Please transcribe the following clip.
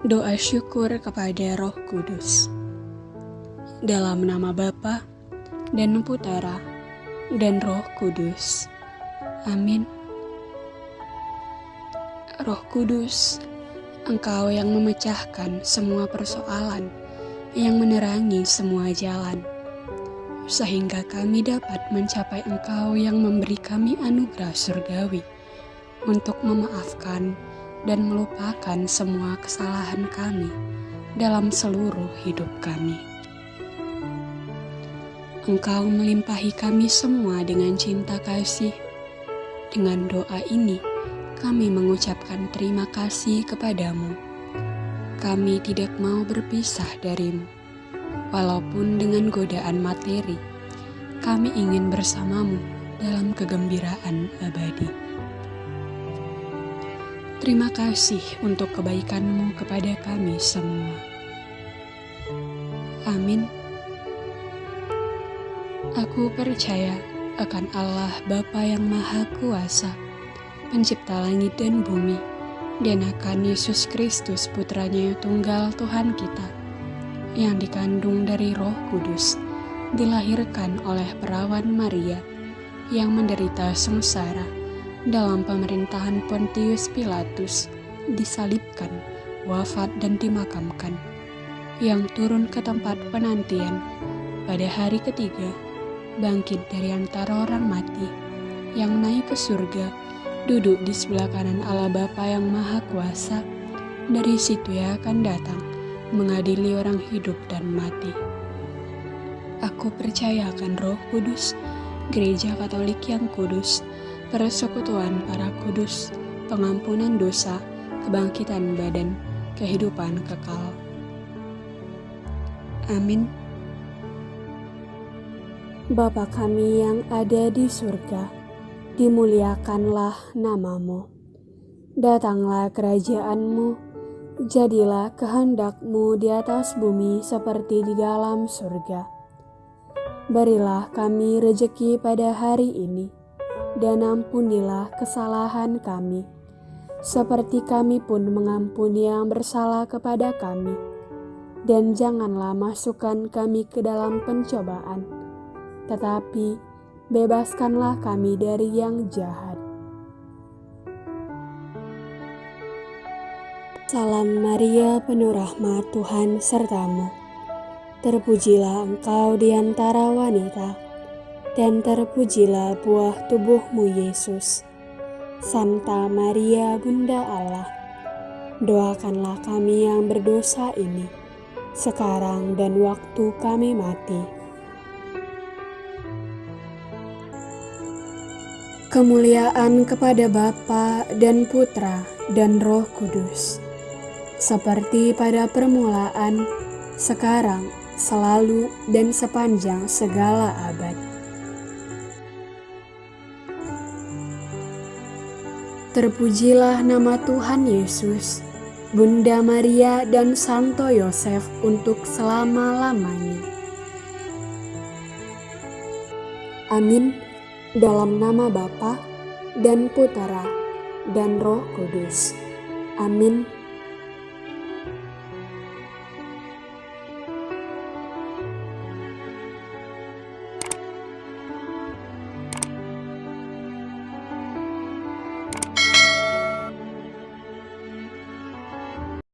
Doa syukur kepada Roh Kudus. Dalam nama Bapa dan Putera dan Roh Kudus. Amin. Roh Kudus, Engkau yang memecahkan semua persoalan, yang menerangi semua jalan, sehingga kami dapat mencapai Engkau yang memberi kami anugerah surgawi untuk memaafkan dan melupakan semua kesalahan kami dalam seluruh hidup kami. Engkau melimpahi kami semua dengan cinta kasih. Dengan doa ini, kami mengucapkan terima kasih kepadamu. Kami tidak mau berpisah darimu, walaupun dengan godaan materi. Kami ingin bersamamu dalam kegembiraan abadi. Terima kasih untuk kebaikanmu kepada kami semua. Amin. Aku percaya akan Allah Bapa yang Maha Kuasa pencipta langit dan bumi, dan akan Yesus Kristus putranya tunggal Tuhan kita, yang dikandung dari roh kudus, dilahirkan oleh perawan Maria, yang menderita sengsara dalam pemerintahan Pontius Pilatus, disalibkan, wafat dan dimakamkan, yang turun ke tempat penantian pada hari ketiga, bangkit dari antara orang mati, yang naik ke surga, duduk di sebelah kanan Allah Bapa yang Maha Kuasa, dari situ ia akan datang mengadili orang hidup dan mati. Aku percaya akan roh kudus, gereja katolik yang kudus, persekutuan para kudus, pengampunan dosa, kebangkitan badan, kehidupan kekal. Amin. Bapa kami yang ada di surga, dimuliakanlah namamu. Datanglah kerajaanmu, jadilah kehendakmu di atas bumi seperti di dalam surga. Berilah kami rejeki pada hari ini, dan ampunilah kesalahan kami, seperti kami pun mengampuni yang bersalah kepada kami. Dan janganlah masukkan kami ke dalam pencobaan, tetapi bebaskanlah kami dari yang jahat. Salam Maria, penuh rahmat Tuhan sertamu. Terpujilah engkau di antara wanita, dan terpujilah buah tubuhmu Yesus. Santa Maria, Bunda Allah, doakanlah kami yang berdosa ini, sekarang dan waktu kami mati. Kemuliaan kepada Bapa dan Putra dan Roh Kudus, seperti pada permulaan, sekarang, selalu, dan sepanjang segala abad. Terpujilah nama Tuhan Yesus, Bunda Maria dan Santo Yosef untuk selama-lamanya. Amin dalam nama Bapa dan Putera dan Roh Kudus. Amin.